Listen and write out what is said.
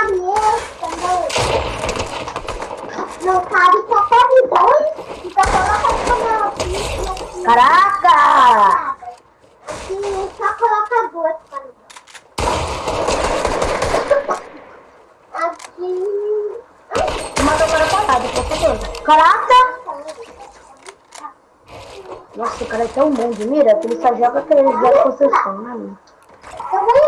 Meu mesa, tá não cabe tapabidões, então coloca como Caraca! Aqui só coloca duas panidões. Aqui... Manda agora parado, por favor. Caraca! Nossa, o cara é tão bom de mira que ele só joga aquele jogos de construção, né? Eu vou